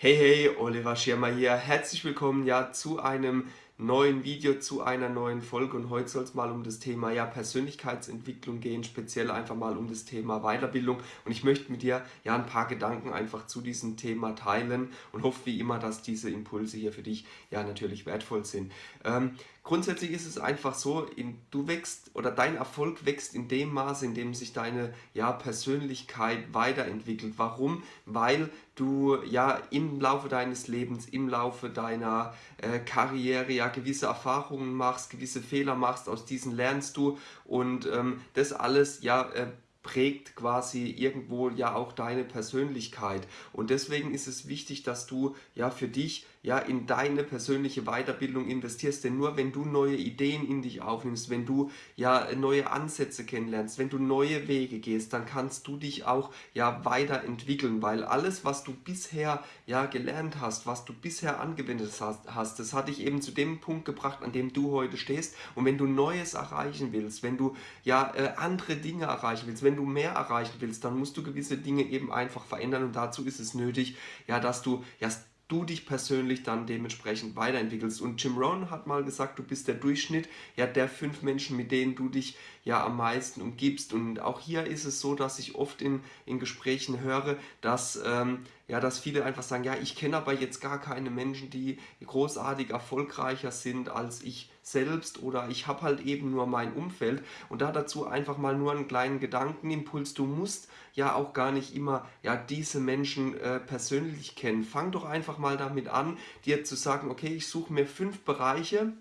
Hey, hey, Oliver Schirmer hier. Herzlich willkommen ja zu einem neuen Video, zu einer neuen Folge und heute soll es mal um das Thema ja, Persönlichkeitsentwicklung gehen, speziell einfach mal um das Thema Weiterbildung und ich möchte mit dir ja ein paar Gedanken einfach zu diesem Thema teilen und hoffe wie immer, dass diese Impulse hier für dich ja natürlich wertvoll sind. Ähm, grundsätzlich ist es einfach so, in, du wächst oder dein Erfolg wächst in dem Maße, in dem sich deine ja, Persönlichkeit weiterentwickelt. Warum? Weil du ja im Laufe deines Lebens, im Laufe deiner äh, Karriere ja gewisse Erfahrungen machst, gewisse Fehler machst, aus diesen lernst du und ähm, das alles ja äh, prägt quasi irgendwo ja auch deine Persönlichkeit und deswegen ist es wichtig, dass du ja für dich ja in deine persönliche Weiterbildung investierst, denn nur wenn du neue Ideen in dich aufnimmst, wenn du ja neue Ansätze kennenlernst, wenn du neue Wege gehst, dann kannst du dich auch ja weiterentwickeln, weil alles, was du bisher ja gelernt hast, was du bisher angewendet hast, das hat dich eben zu dem Punkt gebracht, an dem du heute stehst. Und wenn du Neues erreichen willst, wenn du ja äh, andere Dinge erreichen willst, wenn du mehr erreichen willst, dann musst du gewisse Dinge eben einfach verändern. Und dazu ist es nötig, ja, dass du ja, du dich persönlich dann dementsprechend weiterentwickelst. Und Jim Rohn hat mal gesagt, du bist der Durchschnitt ja, der fünf Menschen, mit denen du dich ja am meisten umgibst. Und auch hier ist es so, dass ich oft in, in Gesprächen höre, dass, ähm, ja, dass viele einfach sagen, ja, ich kenne aber jetzt gar keine Menschen, die großartig erfolgreicher sind als ich selbst oder ich habe halt eben nur mein Umfeld und da dazu einfach mal nur einen kleinen Gedankenimpuls, du musst ja auch gar nicht immer ja diese Menschen äh, persönlich kennen. Fang doch einfach mal damit an, dir zu sagen, okay, ich suche mir fünf Bereiche,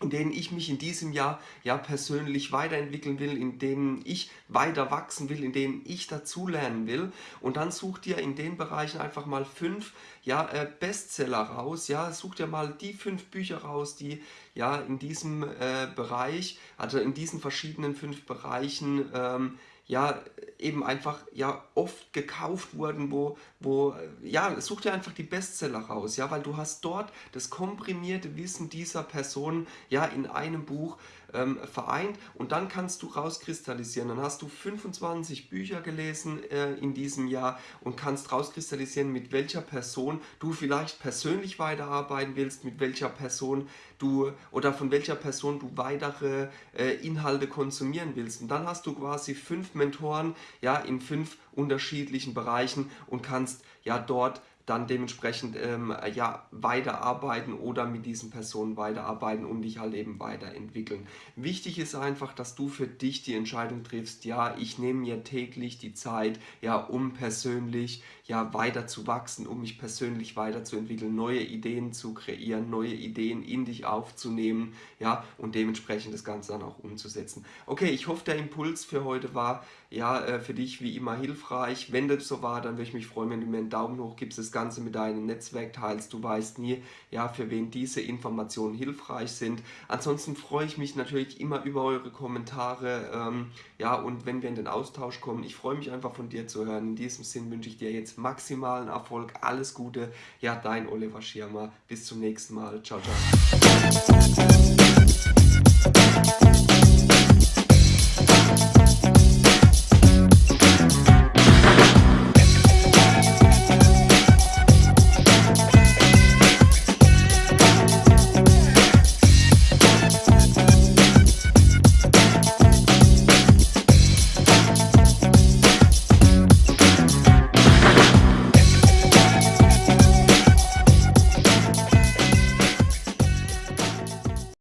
in denen ich mich in diesem Jahr ja persönlich weiterentwickeln will, in denen ich weiter wachsen will, in denen ich dazulernen will. Und dann such dir in den Bereichen einfach mal fünf ja, äh, Bestseller raus. Ja, such dir mal die fünf Bücher raus, die ja in diesem äh, Bereich, also in diesen verschiedenen fünf Bereichen ähm, ja eben einfach ja oft gekauft wurden, wo, wo ja, such dir einfach die Bestseller raus, ja, weil du hast dort das komprimierte Wissen dieser Person ja in einem Buch ähm, vereint und dann kannst du rauskristallisieren. Dann hast du 25 Bücher gelesen äh, in diesem Jahr und kannst rauskristallisieren, mit welcher Person du vielleicht persönlich weiterarbeiten willst, mit welcher Person du oder von welcher Person du weitere äh, Inhalte konsumieren willst. Und dann hast du quasi fünf Mentoren ja, in fünf unterschiedlichen Bereichen und kannst ja dort dann dementsprechend ähm, ja, weiterarbeiten oder mit diesen Personen weiterarbeiten und dich halt eben weiterentwickeln. Wichtig ist einfach, dass du für dich die Entscheidung triffst, ja, ich nehme mir täglich die Zeit, ja, um persönlich ja, weiter zu wachsen, um mich persönlich weiterzuentwickeln, neue Ideen zu kreieren, neue Ideen in dich aufzunehmen, ja, und dementsprechend das Ganze dann auch umzusetzen. Okay, ich hoffe, der Impuls für heute war, ja, äh, für dich wie immer hilfreich. Wenn das so war, dann würde ich mich freuen, wenn du mir einen Daumen hoch gibst, das Ganze mit deinem Netzwerk teilst. Du weißt nie, ja, für wen diese Informationen hilfreich sind. Ansonsten freue ich mich natürlich immer über eure Kommentare, ähm, ja, und wenn wir in den Austausch kommen. Ich freue mich einfach von dir zu hören. In diesem Sinn wünsche ich dir jetzt maximalen Erfolg, alles Gute. Ja, dein Oliver Schirmer. Bis zum nächsten Mal. Ciao, ciao.